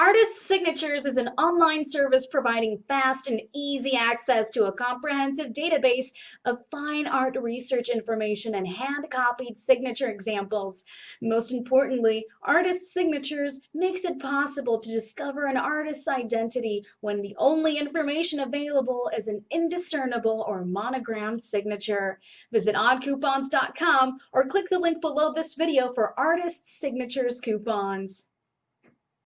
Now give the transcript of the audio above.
Artist Signatures is an online service providing fast and easy access to a comprehensive database of fine art research information and hand-copied signature examples. Most importantly, Artist Signatures makes it possible to discover an artist's identity when the only information available is an indiscernible or monogrammed signature. Visit oddcoupons.com or click the link below this video for Artist Signatures coupons.